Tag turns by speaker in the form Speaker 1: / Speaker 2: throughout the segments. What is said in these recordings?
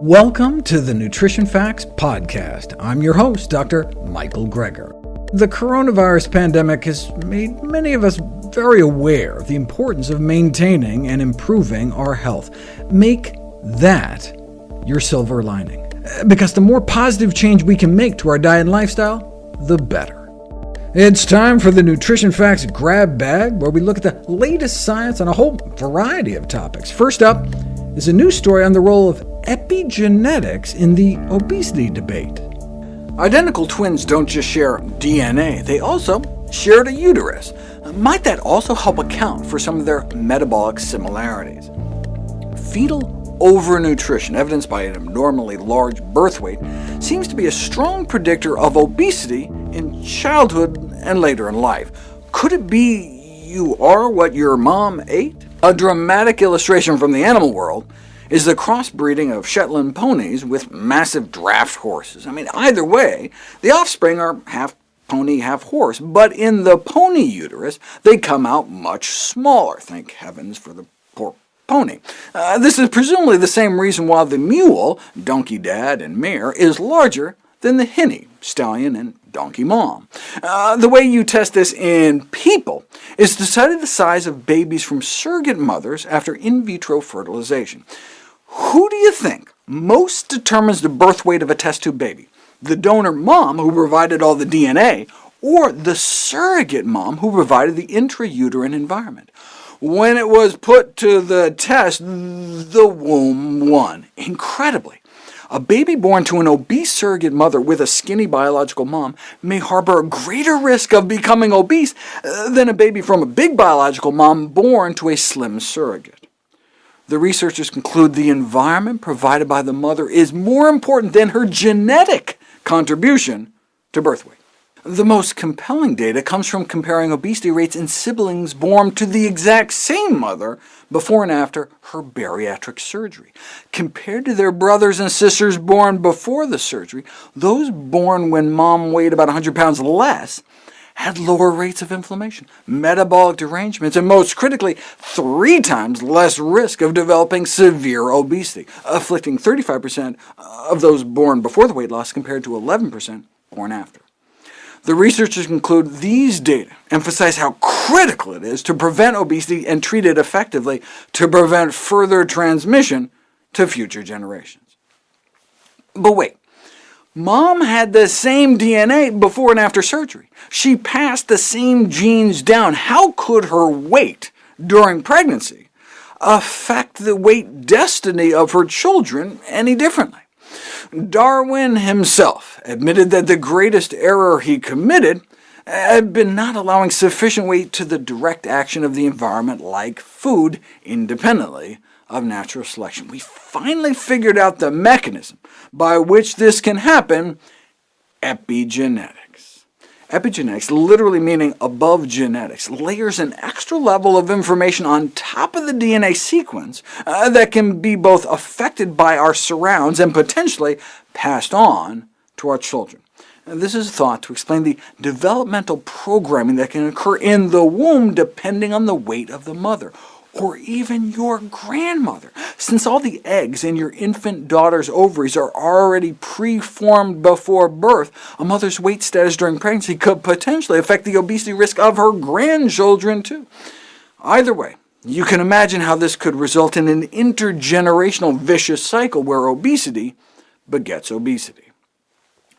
Speaker 1: Welcome to the Nutrition Facts Podcast. I'm your host, Dr. Michael Greger. The coronavirus pandemic has made many of us very aware of the importance of maintaining and improving our health. Make that your silver lining, because the more positive change we can make to our diet and lifestyle, the better. It's time for the Nutrition Facts Grab Bag, where we look at the latest science on a whole variety of topics. First up is a new story on the role of epigenetics in the obesity debate. Identical twins don't just share DNA, they also shared a uterus. Might that also help account for some of their metabolic similarities? Fetal overnutrition, evidenced by an abnormally large birth weight, seems to be a strong predictor of obesity in childhood and later in life. Could it be you are what your mom ate? A dramatic illustration from the animal world, is the crossbreeding of Shetland ponies with massive draft horses. I mean, either way, the offspring are half pony, half horse, but in the pony uterus, they come out much smaller. Thank heavens for the poor pony. Uh, this is presumably the same reason why the mule, donkey dad and mare, is larger than the henny, stallion and donkey mom. Uh, the way you test this in people is to study the size of babies from surrogate mothers after in vitro fertilization. Who do you think most determines the birth weight of a test tube baby? The donor mom who provided all the DNA, or the surrogate mom who provided the intrauterine environment? When it was put to the test, the womb won. Incredibly, a baby born to an obese surrogate mother with a skinny biological mom may harbor a greater risk of becoming obese uh, than a baby from a big biological mom born to a slim surrogate the researchers conclude the environment provided by the mother is more important than her genetic contribution to birth weight. The most compelling data comes from comparing obesity rates in siblings born to the exact same mother before and after her bariatric surgery. Compared to their brothers and sisters born before the surgery, those born when mom weighed about 100 pounds less had lower rates of inflammation, metabolic derangements, and most critically, three times less risk of developing severe obesity, afflicting 35% of those born before the weight loss compared to 11% born after. The researchers conclude these data emphasize how critical it is to prevent obesity and treat it effectively to prevent further transmission to future generations. But wait, Mom had the same DNA before and after surgery. She passed the same genes down. How could her weight during pregnancy affect the weight destiny of her children any differently? Darwin himself admitted that the greatest error he committed had been not allowing sufficient weight to the direct action of the environment like food independently of natural selection. We finally figured out the mechanism by which this can happen, epigenetics. Epigenetics literally meaning above genetics, layers an extra level of information on top of the DNA sequence uh, that can be both affected by our surrounds and potentially passed on to our children. This is thought to explain the developmental programming that can occur in the womb depending on the weight of the mother, or even your grandmother. Since all the eggs in your infant daughter's ovaries are already preformed before birth, a mother's weight status during pregnancy could potentially affect the obesity risk of her grandchildren too. Either way, you can imagine how this could result in an intergenerational vicious cycle where obesity begets obesity.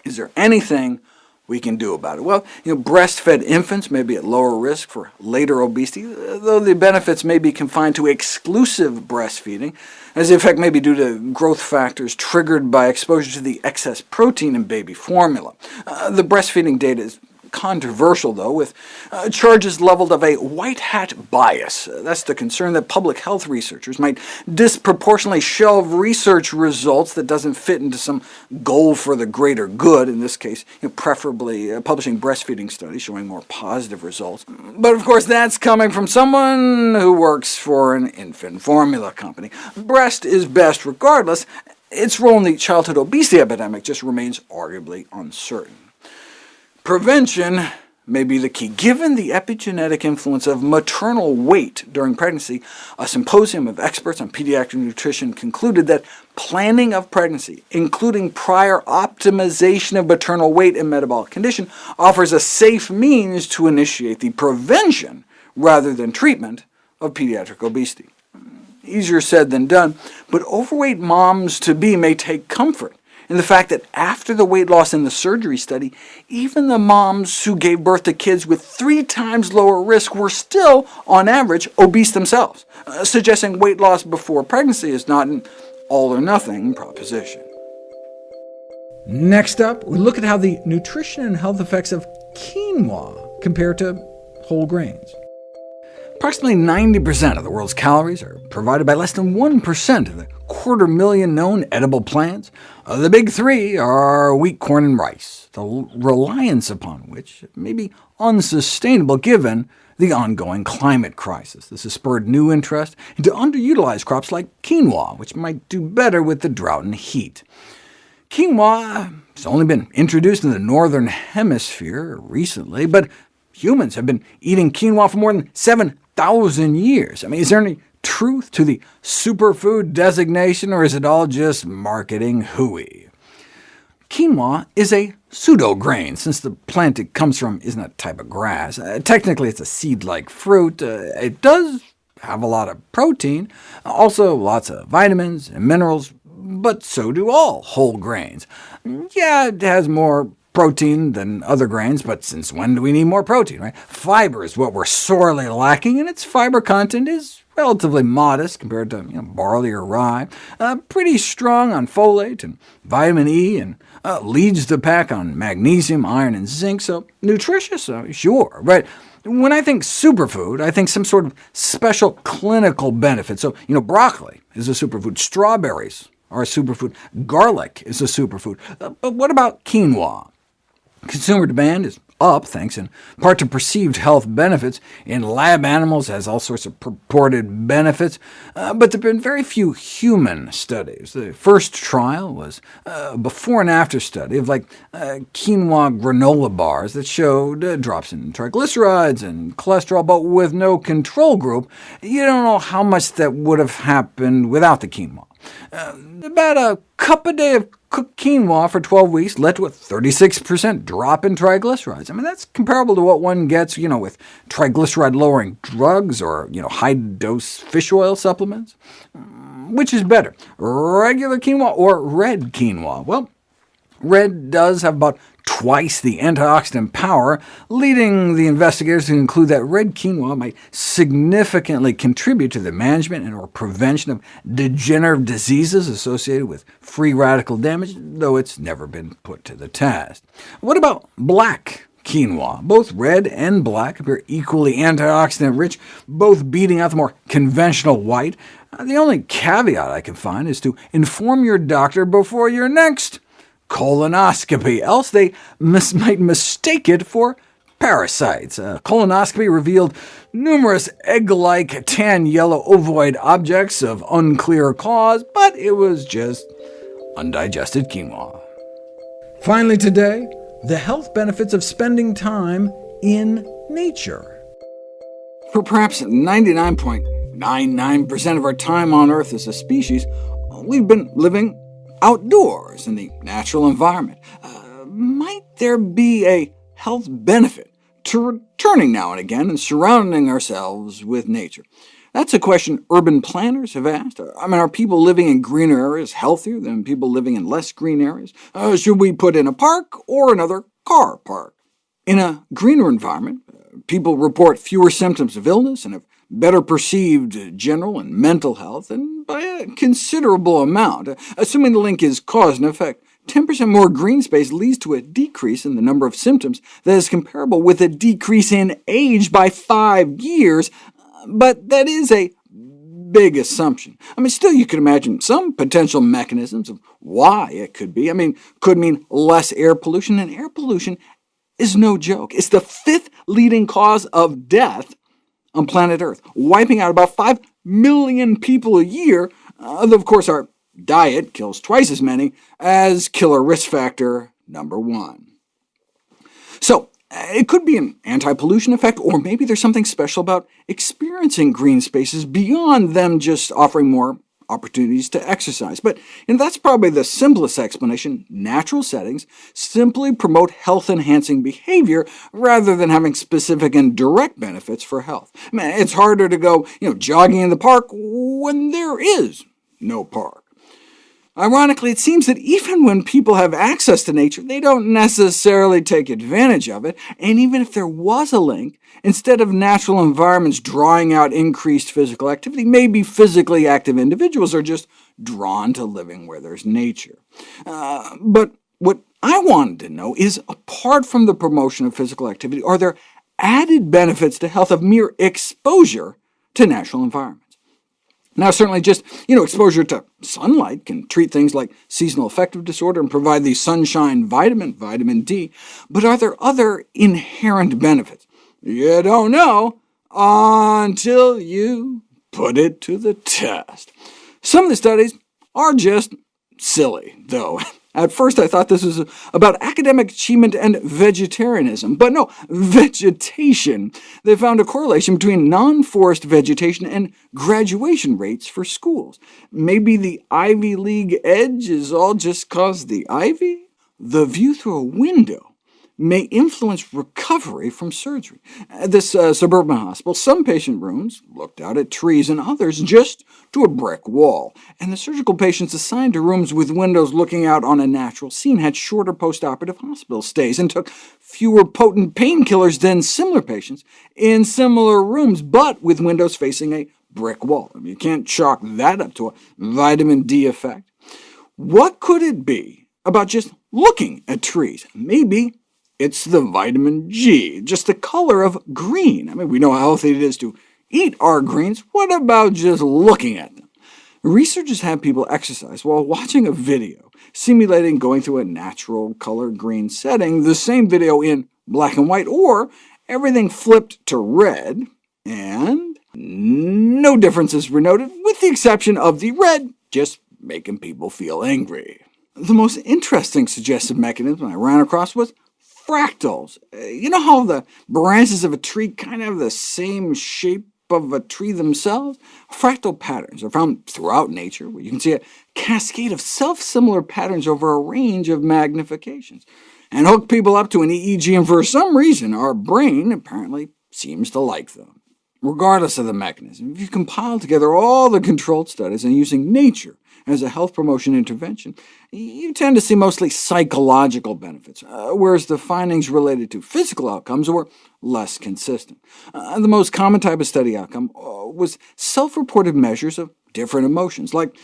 Speaker 1: Is there anything we can do about it? Well, you know, breastfed infants may be at lower risk for later obesity, though the benefits may be confined to exclusive breastfeeding, as the effect may be due to growth factors triggered by exposure to the excess protein in baby formula. Uh, the breastfeeding data is controversial, though, with uh, charges leveled of a white hat bias. Uh, that's the concern that public health researchers might disproportionately shelve research results that doesn't fit into some goal for the greater good, in this case, you know, preferably uh, publishing breastfeeding studies showing more positive results. But of course, that's coming from someone who works for an infant formula company. Breast is best regardless. Its role in the childhood obesity epidemic just remains arguably uncertain. Prevention may be the key. Given the epigenetic influence of maternal weight during pregnancy, a symposium of experts on pediatric nutrition concluded that planning of pregnancy, including prior optimization of maternal weight and metabolic condition, offers a safe means to initiate the prevention rather than treatment of pediatric obesity. Easier said than done, but overweight moms-to-be may take comfort and the fact that after the weight loss in the surgery study, even the moms who gave birth to kids with three times lower risk were still, on average, obese themselves, uh, suggesting weight loss before pregnancy is not an all-or-nothing proposition. Next up, we look at how the nutrition and health effects of quinoa compare to whole grains. Approximately 90% of the world's calories are provided by less than 1% of the quarter million known edible plants. Uh, the big three are wheat, corn, and rice, the reliance upon which may be unsustainable given the ongoing climate crisis. This has spurred new interest into underutilized crops like quinoa, which might do better with the drought and heat. Quinoa has only been introduced in the northern hemisphere recently, but humans have been eating quinoa for more than 7,000 years. I mean, is there any truth to the superfood designation, or is it all just marketing hooey? Quinoa is a pseudo-grain, since the plant it comes from isn't a type of grass. Uh, technically, it's a seed-like fruit. Uh, it does have a lot of protein, also lots of vitamins and minerals, but so do all whole grains. Yeah, it has more protein than other grains, but since when do we need more protein? Right? Fiber is what we're sorely lacking, and its fiber content is relatively modest compared to you know, barley or rye, uh, pretty strong on folate and vitamin E, and uh, leads the pack on magnesium, iron, and zinc, so nutritious, uh, sure. But when I think superfood, I think some sort of special clinical benefit. So you know, broccoli is a superfood, strawberries are a superfood, garlic is a superfood, uh, but what about quinoa? Consumer demand is up, thanks in part to perceived health benefits. In lab animals has all sorts of purported benefits, uh, but there have been very few human studies. The first trial was a before and after study of like uh, quinoa granola bars that showed uh, drops in triglycerides and cholesterol, but with no control group, you don't know how much that would have happened without the quinoa. Uh, about a cup a day of cooked quinoa for 12 weeks led to a 36% drop in triglycerides. I mean, that's comparable to what one gets you know, with triglyceride-lowering drugs or you know, high-dose fish oil supplements. Mm, which is better, regular quinoa or red quinoa? Well, red does have about twice the antioxidant power, leading the investigators to conclude that red quinoa might significantly contribute to the management and or prevention of degenerative diseases associated with free radical damage, though it's never been put to the test. What about black quinoa. Both red and black appear equally antioxidant-rich, both beating out the more conventional white. The only caveat I can find is to inform your doctor before your next colonoscopy, else they mis might mistake it for parasites. Uh, colonoscopy revealed numerous egg-like tan yellow ovoid objects of unclear cause, but it was just undigested quinoa. Finally today, the health benefits of spending time in nature. For perhaps 99.99% of our time on Earth as a species, we've been living outdoors in the natural environment. Uh, might there be a health benefit to returning now and again and surrounding ourselves with nature? That's a question urban planners have asked. I mean, are people living in greener areas healthier than people living in less green areas? Uh, should we put in a park or another car park? In a greener environment, uh, people report fewer symptoms of illness and have better perceived general and mental health, and by a considerable amount. Assuming the link is cause and effect, 10% more green space leads to a decrease in the number of symptoms that is comparable with a decrease in age by five years, but that is a big assumption. I mean, still you could imagine some potential mechanisms of why it could be. I mean, could mean less air pollution, and air pollution is no joke. It's the fifth leading cause of death on planet Earth, wiping out about 5 million people a year, uh, of course our diet kills twice as many as killer risk factor number one. So uh, it could be an anti-pollution effect, or maybe there's something special about experiencing green spaces beyond them just offering more opportunities to exercise. But you know, that's probably the simplest explanation. Natural settings simply promote health-enhancing behavior rather than having specific and direct benefits for health. I mean, it's harder to go you know, jogging in the park when there is no park. Ironically, it seems that even when people have access to nature, they don't necessarily take advantage of it, and even if there was a link, instead of natural environments drawing out increased physical activity, maybe physically active individuals are just drawn to living where there's nature. Uh, but what I wanted to know is, apart from the promotion of physical activity, are there added benefits to health of mere exposure to natural environments? Now certainly just you know, exposure to sunlight can treat things like seasonal affective disorder and provide the sunshine vitamin, vitamin D, but are there other inherent benefits? You don't know until you put it to the test. Some of the studies are just silly, though. At first I thought this was about academic achievement and vegetarianism, but no, vegetation. They found a correlation between non-forest vegetation and graduation rates for schools. Maybe the Ivy League edge is all just caused the ivy? The view through a window may influence recovery from surgery. At uh, this uh, suburban hospital, some patient rooms looked out at trees and others just to a brick wall, and the surgical patients assigned to rooms with windows looking out on a natural scene had shorter postoperative hospital stays and took fewer potent painkillers than similar patients in similar rooms, but with windows facing a brick wall. I mean, you can't chalk that up to a vitamin D effect. What could it be about just looking at trees? Maybe it's the vitamin G, just the color of green. I mean, we know how healthy it is to eat our greens. What about just looking at them? Researchers have people exercise while watching a video, simulating going through a natural color green setting, the same video in black and white, or everything flipped to red, and no differences were noted, with the exception of the red just making people feel angry. The most interesting suggested mechanism I ran across was fractals. Uh, you know how the branches of a tree kind of have the same shape of a tree themselves? Fractal patterns are found throughout nature, where you can see a cascade of self-similar patterns over a range of magnifications, and hook people up to an EEG, and for some reason our brain apparently seems to like them regardless of the mechanism. If you compile together all the controlled studies and using nature as a health promotion intervention, you tend to see mostly psychological benefits, uh, whereas the findings related to physical outcomes were less consistent. Uh, the most common type of study outcome uh, was self-reported measures of different emotions, like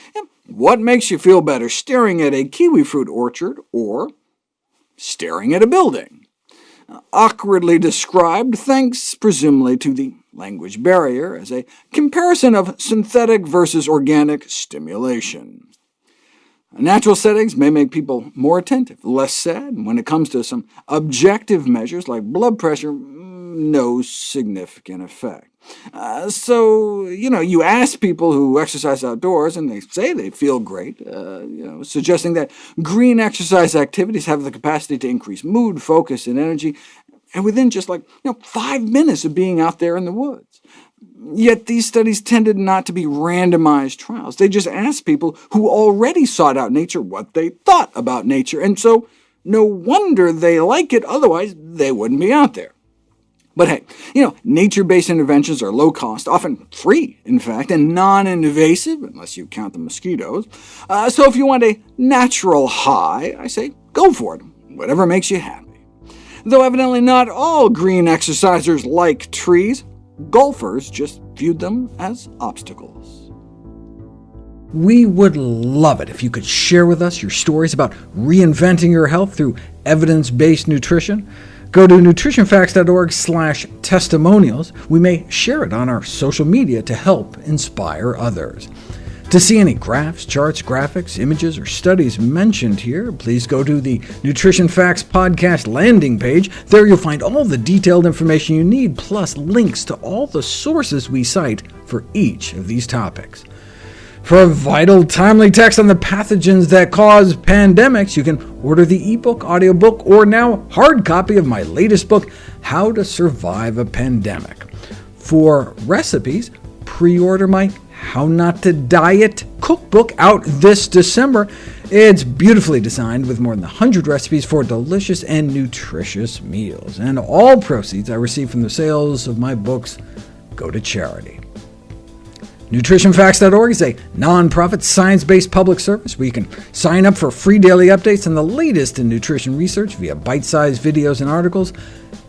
Speaker 1: what makes you feel better, staring at a kiwi fruit orchard or staring at a building awkwardly described, thanks presumably to the language barrier, as a comparison of synthetic versus organic stimulation. Natural settings may make people more attentive, less sad, when it comes to some objective measures like blood pressure, mm, no significant effect. Uh, so, you know, you ask people who exercise outdoors, and they say they feel great, uh, you know, suggesting that green exercise activities have the capacity to increase mood, focus, and energy, and within just like you know, five minutes of being out there in the woods. Yet these studies tended not to be randomized trials. They just asked people who already sought out nature what they thought about nature, and so no wonder they like it, otherwise they wouldn't be out there. But hey, you know, nature-based interventions are low-cost, often free, in fact, and non-invasive, unless you count the mosquitoes. Uh, so if you want a natural high, I say go for it, whatever makes you happy. Though evidently not all green exercisers like trees. Golfers just viewed them as obstacles. We would love it if you could share with us your stories about reinventing your health through evidence-based nutrition. Go to nutritionfacts.org testimonials. We may share it on our social media to help inspire others. To see any graphs, charts, graphics, images, or studies mentioned here, please go to the Nutrition Facts Podcast landing page. There you'll find all the detailed information you need, plus links to all the sources we cite for each of these topics. For vital, timely text on the pathogens that cause pandemics, you can order the ebook, audiobook, or now hard copy of my latest book, How to Survive a Pandemic. For recipes, pre-order my how Not to Diet cookbook out this December. It's beautifully designed with more than 100 recipes for delicious and nutritious meals, and all proceeds I receive from the sales of my books go to charity. NutritionFacts.org is a nonprofit, science-based public service where you can sign up for free daily updates on the latest in nutrition research via bite-sized videos and articles,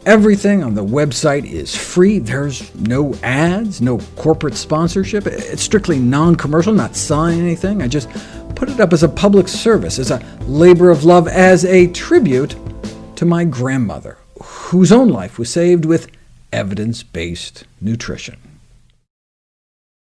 Speaker 1: Everything on the website is free. There's no ads, no corporate sponsorship. It's strictly non-commercial, not selling anything. I just put it up as a public service, as a labor of love, as a tribute to my grandmother, whose own life was saved with evidence-based nutrition.